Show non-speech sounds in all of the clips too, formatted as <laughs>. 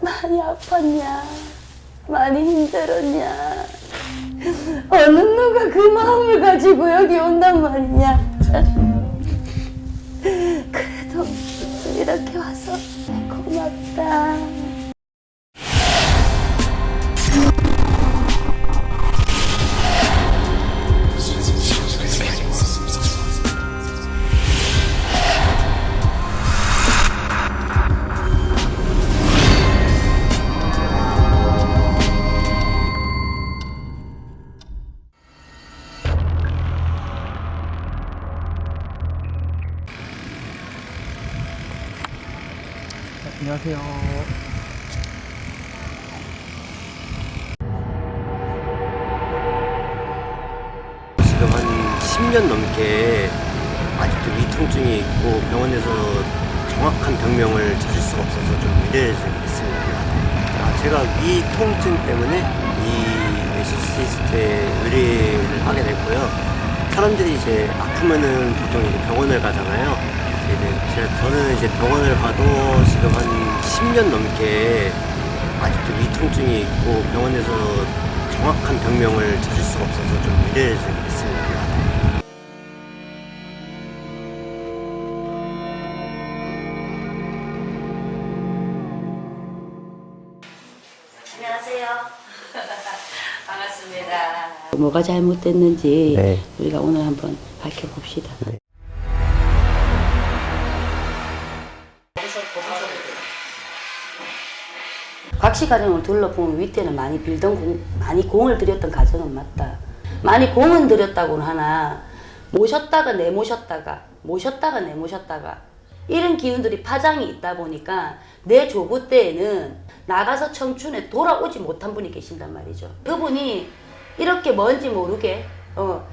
많이 아팠냐? 많이 힘들었냐? 어느 누가 그 마음을 가지고 여기 온단 말이냐? 그래도 이렇게 와서 고맙다. 안녕하세요. 지금 한 10년 넘게 아직도 위통증이 있고 병원에서 정확한 병명을 찾을 수가 없어서 좀 미래해지고 있습니다. 아, 제가 위통증 때문에 이 웨시시스트에 의뢰를 하게 됐고요. 사람들이 이제 아프면은 보통 이제 병원을 가잖아요. 이제 제가 저는 이제 병원을 가도 지금 한 10년 넘게 아직도 위통증이 있고 병원에서 정확한 병명을 찾을 수가 없어서 좀 미래해지고 있습니다. 안녕하세요. <laughs> 반갑습니다. 뭐가 잘못됐는지 네. 우리가 오늘 한번 밝혀봅시다. 각시 가정을 둘러보면 윗대는 많이 빌던 공, 많이 공을 들였던 가정은 맞다. 많이 공은 들였다고는 하나 모셨다가 내모셨다가 모셨다가 내모셨다가 이런 기운들이 파장이 있다 보니까 내 조부 때에는 나가서 청춘에 돌아오지 못한 분이 계신단 말이죠. 그분이 이렇게 뭔지 모르게 어,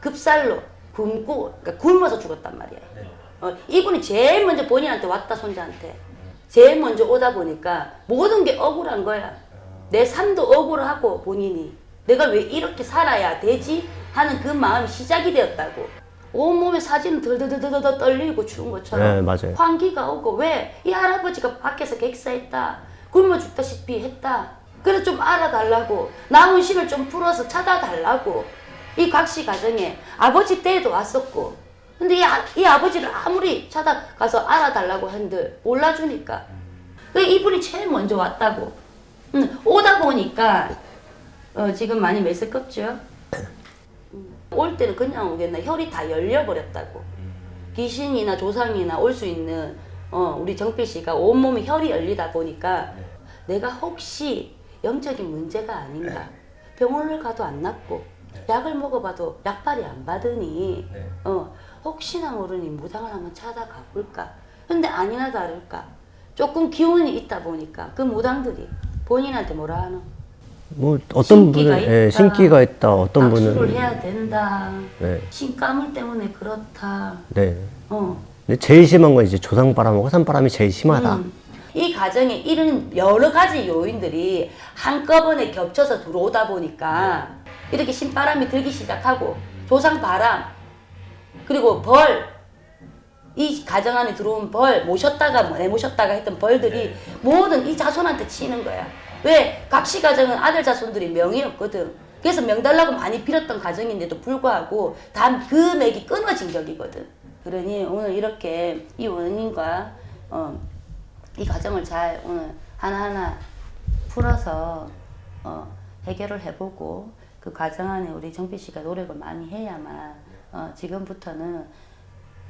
급살로 굶고 그러니까 굶어서 죽었단 말이에요. 어, 이분이 제일 먼저 본인한테 왔다 손자한테 제일 먼저 오다 보니까 모든 게 억울한 거야. 내 삶도 억울하고 본인이 내가 왜 이렇게 살아야 되지 하는 그 마음이 시작이 되었다고. 온몸에 사진은 덜덜덜덜 떨리고 추운 것처럼 네, 맞아요. 환기가 오고 왜 이 할아버지가 밖에서 객사했다 굶어 죽다시피 했다 그래서 좀 알아달라고 남은 심을 좀 풀어서 찾아달라고 이 각시 가정에 아버지 때에도 왔었고 근데 이, 아, 이 아버지를 아무리 찾아가서 알아달라고 한들 몰라주니까. 그 이분이 제일 먼저 왔다고. 음, 오다 보니까 어, 지금 많이 메스껍죠? 음, 올 때는 그냥 오겠나 혈이 다 열려버렸다고. 귀신이나 조상이나 올 수 있는 어, 우리 정필 씨가 온몸이 혈이 열리다 보니까 내가 혹시 영적인 문제가 아닌가. 병원을 가도 안 낫고 약을 먹어봐도 약발이 안 받으니 어, 혹시나 모르니 무당을 한번 찾아가 볼까 근데 아니나 다를까 조금 기운이 있다 보니까 그 무당들이 본인한테 뭐라 하노 뭐 어떤 분은 예, 있다. 신기가 있다. 어떤 악수를 분은 해야 된다 네, 신가물 때문에 그렇다 네. 어. 근데 제일 심한 건 이제 조상바람하고 화산바람이 제일 심하다. 음. 이 가정에 이런 여러 가지 요인들이 한꺼번에 겹쳐서 들어오다 보니까 이렇게 신바람이 들기 시작하고 조상바람 그리고 벌, 이 가정 안에 들어온 벌, 모셨다가 뭐 내모셨다가 했던 벌들이 모든 이 자손한테 치는 거야. 왜? 각시 가정은 아들 자손들이 명이 없거든. 그래서 명 달라고 많이 빌었던 가정인데도 불구하고 단그 맥이 끊어진 격이거든. 그러니 오늘 이렇게 이 원인과 어, 이 과정을 잘 오늘 하나하나 풀어서 어, 해결을 해보고 그 과정 안에 우리 정필 씨가 노력을 많이 해야만 어, 지금부터는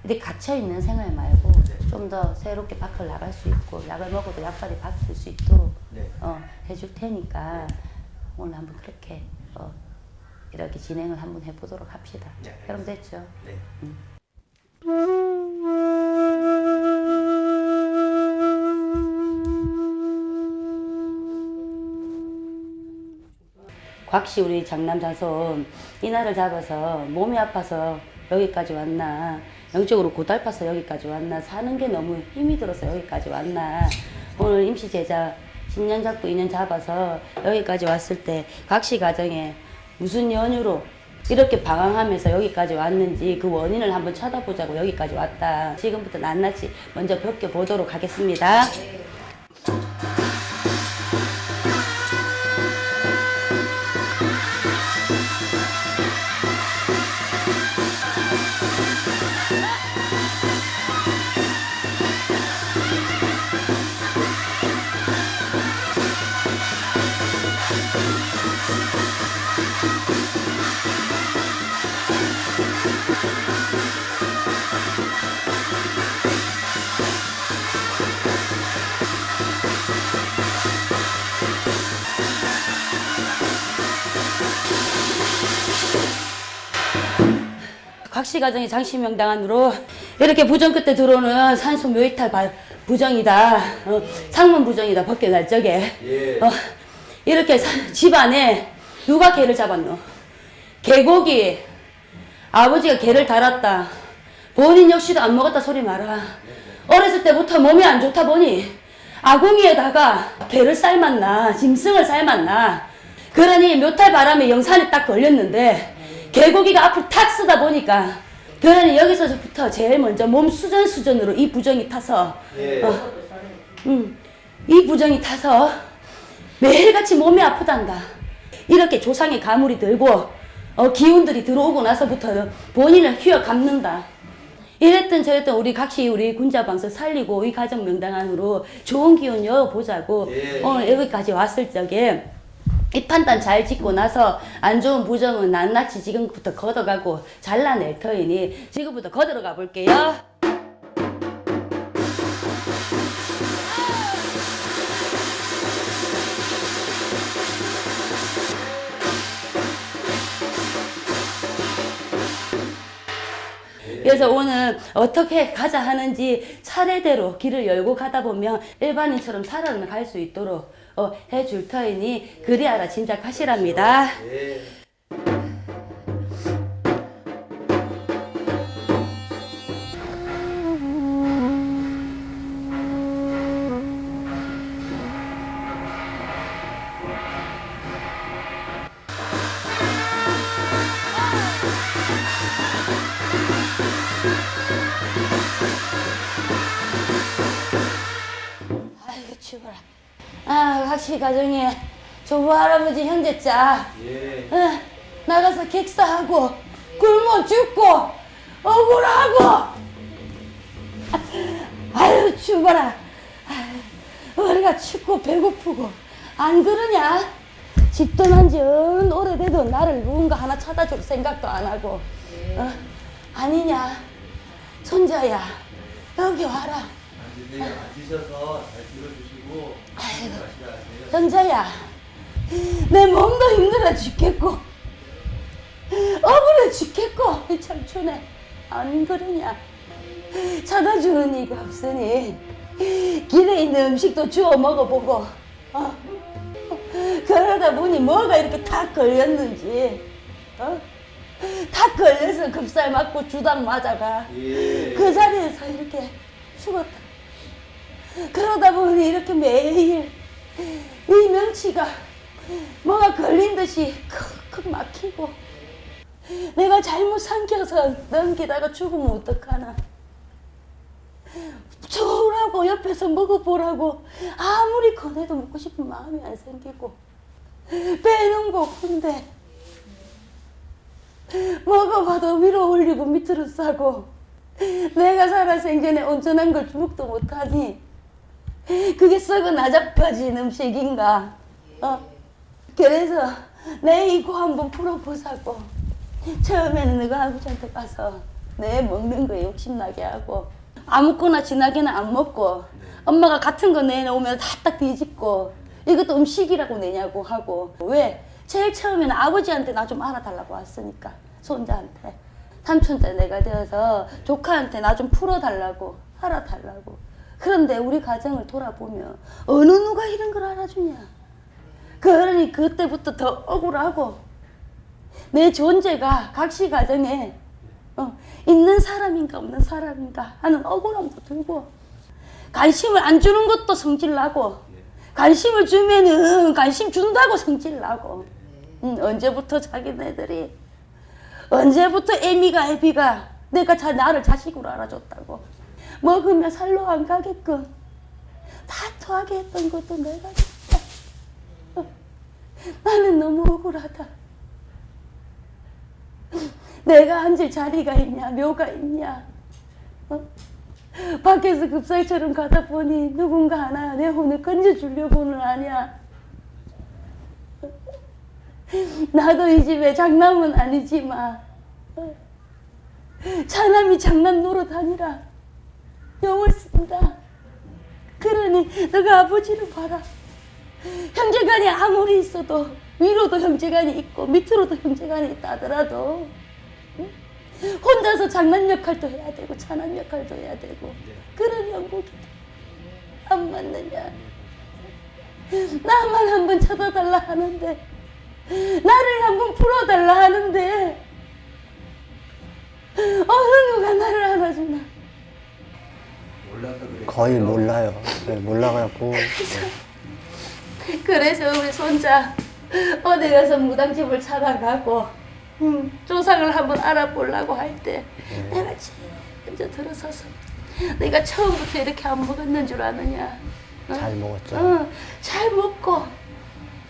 이렇게 갇혀있는 생활 말고 좀더 새롭게 밖을 나갈 수 있고 약을 먹어도 약발이 바뀔 수 있도록 어, 해줄 테니까 오늘 한번 그렇게 어, 이렇게 진행을 한번 해보도록 합시다. 그럼 됐죠? 곽씨 우리 장남 자손 이날을 잡아서 몸이 아파서 여기까지 왔나 영적으로 고달파서 여기까지 왔나 사는 게 너무 힘이 들어서 여기까지 왔나 오늘 임시 제자 10년 잡고 2년 잡아서 여기까지 왔을 때 각시 가정에 무슨 연유로 이렇게 방황하면서 여기까지 왔는지 그 원인을 한번 찾아보자고 여기까지 왔다. 지금부터 낱낱이 먼저 벗겨보도록 하겠습니다. 각시 가정의 장시명당 안으로 이렇게 부정 끝에 들어오는 산소 묘이탈 바- 부정이다. 어, 상문 부정이다. 벗겨날 적에. 어, 이렇게 사- 집안에 누가 개를 잡았노? 개고기. 아버지가 개를 달았다. 본인 역시도 안 먹었다 소리 마라. 어렸을 때부터 몸이 안 좋다 보니 아궁이에다가 개를 삶았나 짐승을 삶았나 그러니 묘탈 바람에 영산에 딱 걸렸는데 개고기가 앞으로 탁 쓰다 보니까 그러니 여기서부터 제일 먼저 몸 수전 수전으로 이 부정이 타서 어, 음, 이 부정이 타서 매일같이 몸이 아프단다. 이렇게 조상의 가물이 들고 어, 기운들이 들어오고 나서부터는 본인을 휘어 감는다. 이랬든 저랬든 우리 각시 우리 군자방서 살리고 이 가정 명당 안으로 좋은 기운 여보자고 오늘 여기까지 왔을 적에 이 판단 잘 짓고 나서 안 좋은 부정은 낱낱이 지금부터 걷어가고 잘라낼 터이니 지금부터 걷어가 볼게요. 그래서 오늘 어떻게 가자 하는지 차례대로 길을 열고 가다 보면 일반인처럼 살아갈 수 있도록 어, 해줄 터이니 그리하라 진작하시랍니다. 아 가정에 조부 할아버지 형제자 응, 나가서 객사하고 굶어 죽고 억울하고. <laughs> 아유. 아유, 우리가 춥고 배고프고. 안 그러냐? 집 떠난 지은 오래돼도 나를 누군가 하나 찾아줄 생각도 안 하고. 어? 아니냐? 손자야 여기 와라. 앉으셔서 잘 들어주시 고 현자야, 내 몸도 힘들어 죽겠고, 억울해 죽겠고, 이 청춘에 안 그러냐? 찾아주는 이가 없으니 길에 있는 음식도 주워 먹어보고, 어? 그러다 보니 뭐가 이렇게 탁 걸렸는지, 어? 탁 걸려서 급살 맞고 주당 맞아가 그 자리에서 이렇게 죽었다. 그러다 보니 이렇게 매일 이 명치가 뭐가 걸린 듯이 크크 막히고 내가 잘못 삼켜서 넘기다가 죽으면 어떡하나. 좋으라고 옆에서 먹어보라고 아무리 권해도 먹고 싶은 마음이 안 생기고 배는 고픈데. 먹어봐도 위로 올리고 밑으로 싸고 내가 살아 생전에 온전한 걸 주목도 못하니 그게 썩은 아잡빠진 음식인가? 어? 그래서 내 이거 한번 풀어보자고. 처음에는 너가 아버지한테 가서 내 먹는 거에 욕심나게 하고 아무거나 진하게는 안 먹고 엄마가 같은 거 내놓으면 다 딱 뒤집고 이것도 음식이라고 내냐고 하고 왜? 제일 처음에는 아버지한테 나 좀 알아달라고 왔으니까 손자한테 삼촌자 내가 되어서 조카한테 나 좀 풀어달라고 알아달라고 그런데 우리 가정을 돌아보면 어느 누가 이런 걸 알아주냐? 그러니 그때부터 더 억울하고 내 존재가 각시 가정에 어, 있는 사람인가 없는 사람인가 하는 억울함도 들고 관심을 안 주는 것도 성질나고 관심을 주면은 관심 준다고 성질나고. 음, 언제부터 자기네들이 언제부터 애미가 애비가 내가 자, 나를 자식으로 알아줬다고 먹으면 살로 안 가게끔. 다투하게 했던 것도 내가 진짜. 어, 나는 너무 억울하다. 내가 앉을 자리가 있냐 묘가 있냐. 어? 밖에서 급살처럼 가다 보니 누군가 하나 내 혼을 건져주려고는 아니야. 나도 이 집에 장남은 아니지만 어, 차남이 장난 노릇 아니라 영을 쓴다 그러니 너가 아버지를 봐라 형제간이 아무리 있어도 위로도 형제간이 있고 밑으로도 형제간이 있다 하더라도 응? 혼자서 장난 역할도 해야 되고 찬한 역할도 해야 되고 그런 형국이다. 안 맞느냐? 나만 한 번 쳐다달라 하는데 나를 한 번 풀어달라 하는데 어느 누가 나를 안아주나? 거의 몰라요. 네, 몰라갖고 그래서 우리 손자 어디 가서 무당집을 찾아가고 음, 조상을 한번 알아보려고 할 때 내가 먼저 들어서서 내가 처음부터 이렇게 안 먹었는 줄 아느냐 어? 잘 먹었죠. 어, 잘 먹고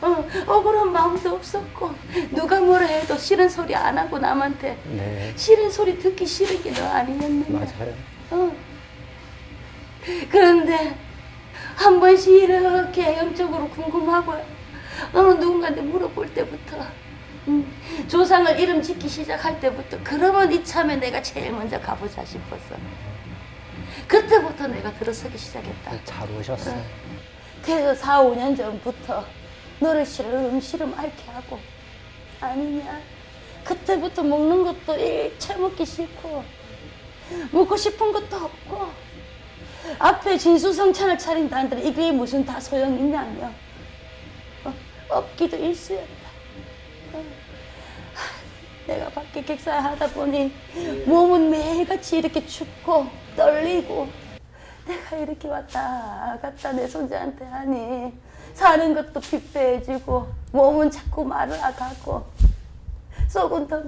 어, 억울한 마음도 없었고 누가 뭐라 해도 싫은 소리 안 하고 남한테 네, 싫은 소리 듣기 싫은 게 너 아니었느냐 맞아요. 어. 그런데 한 번씩 이렇게 영적으로 궁금하고 어느 누군가한테 물어볼 때부터 음, 조상을 이름 짓기 시작할 때부터 그러면 이참에 내가 제일 먼저 가보자 싶었어. 그때부터 내가 들어서기 시작했다. 잘 오셨어요. 그래서 4, 5년 전부터 너를 시름 시름 앓게 하고 아니냐 그때부터 먹는 것도 일체 먹기 싫고 먹고 싶은 것도 없고 앞에 진수성찬을 차린다는데 이게 무슨 다 소용있냐며 어, 없기도 일쑤였다 어. 하, 내가 밖에 객사하다 보니 몸은 매일같이 이렇게 춥고 떨리고 내가 이렇게 왔다 갔다 내 손자한테 하니 사는 것도 피폐해지고 몸은 자꾸 말라가고 속은 더더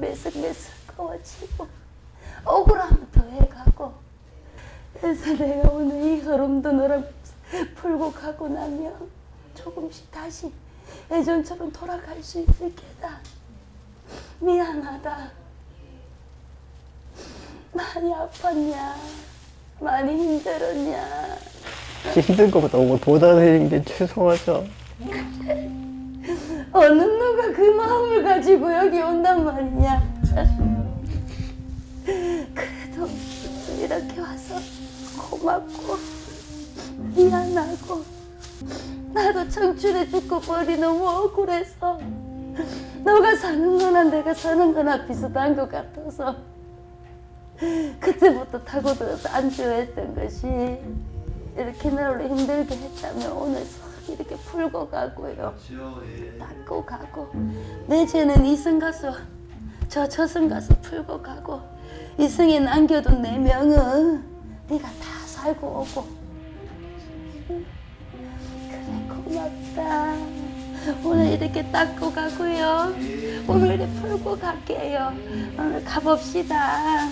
해가고 그래서 내가 오늘 이 흐름도 너랑 풀고 가고 나면 조금씩 다시 예전처럼 돌아갈 수 있을 게다. 미안하다. 많이 아팠냐? 많이 힘들었냐? 힘든 거 너무 도와드리는 게 죄송하죠. 어느 누가 그 마음을 가지고 여기 온단 말이냐. 고맙고 미안하고 나도 청춘에 죽고 벌이 너무 억울해서 너가 사는 거나 내가 사는 거나 비슷한 것 같아서 그때부터 타고들어서 안주했던 것이 이렇게 너를 힘들게 했다면 오늘 싹 이렇게 풀고 가고요. 그렇죠. 예. 닦고 가고 내 죄는 이승 가서 저 저승 가서 풀고 가고 이승에 남겨둔 내 명은 네가 다 살고 오고 응. 그래 고맙다. 오늘 이렇게 닦고 가고요. 오늘 풀고 갈게요. 오늘 가봅시다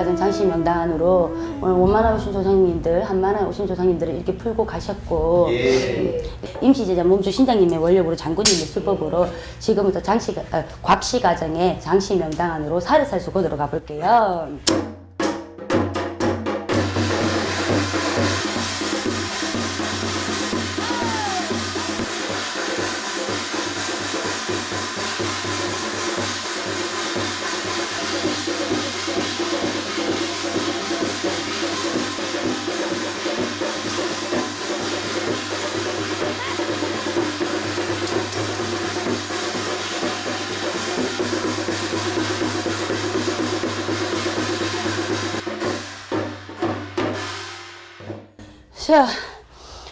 가정 장씨 명단으로 오늘 원만하 오신 조상님들, 한만하 오신 조상님들을 이렇게 풀고 가셨고 예. 임시제자 몸주 신장님의 원력으로 장군님의 수법으로 지금부터 장씨, 아, 곽씨 가정의 장씨 명당 안으로 살을살 수고 들어가 볼게요. 자,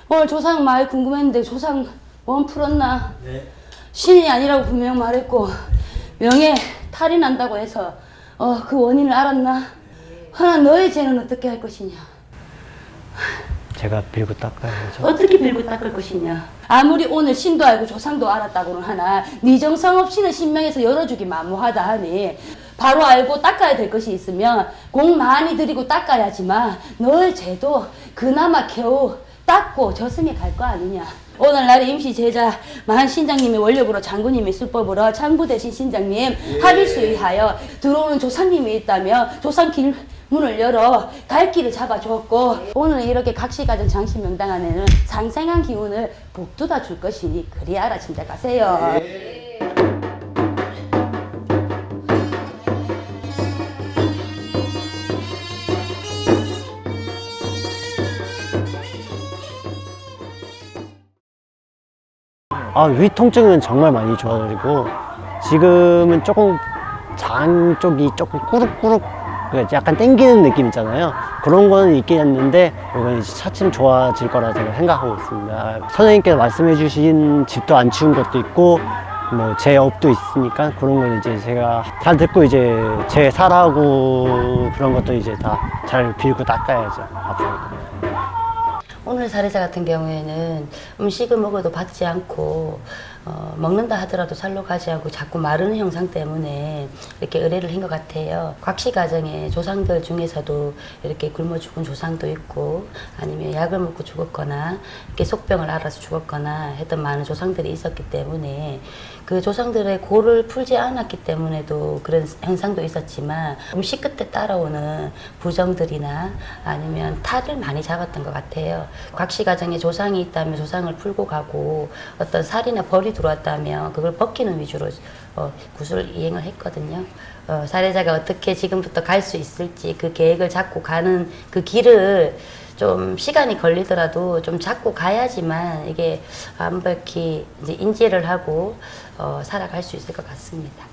오늘 조상 말 궁금했는데 조상 원 풀었나? 네. 신이 아니라고 분명 말했고 명예 탈이 난다고 해서 어, 그 원인을 알았나? 하나 너의 죄는 어떻게 할 것이냐? 제가 빌고 닦아야 죠. 어떻게 빌고 닦을 것이냐? 아무리 오늘 신도 알고 조상도 알았다고는 하나 네 정성 없이는 신명에서 열어주기 만무하다 하니 바로 알고 닦아야 될 것이 있으면 공 많이 들이고 닦아야지만 너의 죄도 그나마 겨우 닦고 저승에 갈 거 아니냐. 오늘날 임시 제자 마한 신장님이 원력으로 장군님이 술법으로 창부 대신 신장님 합의수 의하여 들어오는 조상님이 있다며 조상 길 문을 열어 갈 길을 잡아주었고 오늘 이렇게 각시가정 장신 명당 안에는 상생한 기운을 북돋아 줄 것이니 그리하라 짐작하세요. 아, 위 통증은 정말 많이 좋아지고 지금은 조금 장 쪽이 조금 꾸룩꾸룩 약간 땡기는 느낌 있잖아요. 그런 거는 있긴 했는데 이건 차츰 좋아질 거라 제가 생각하고 있습니다. 선생님께서 말씀해 주신 집도 안 치운 것도 있고 뭐 제 업도 있으니까 그런 걸 이제 제가 잘 듣고 이제 제 사라고 그런 것도 이제 다 잘 빌고 닦아야죠. 앞으로. 오늘 사례자 같은 경우에는 음식을 먹어도 받지 않고 어, 먹는다 하더라도 살로 가지 않고 자꾸 마르는 형상 때문에 이렇게 의뢰를 한 것 같아요. 곽씨 가정의 조상들 중에서도 이렇게 굶어 죽은 조상도 있고 아니면 약을 먹고 죽었거나 이렇게 속병을 앓아서 죽었거나 했던 많은 조상들이 있었기 때문에 그 조상들의 고를 풀지 않았기 때문에도 그런 현상도 있었지만 음식 끝에 따라오는 부정들이나 아니면 탈을 많이 잡았던 것 같아요. 곽씨 가정에 조상이 있다면 조상을 풀고 가고 어떤 살이나 벌이 들어왔다면 그걸 벗기는 위주로 어, 구슬 이행을 했거든요. 어, 사례자가 어떻게 지금부터 갈 수 있을지 그 계획을 잡고 가는 그 길을 좀 시간이 걸리더라도 좀 잡고 가야지만 이게 완벽히 인지를 하고 어, 살아갈 수 있을 것 같습니다.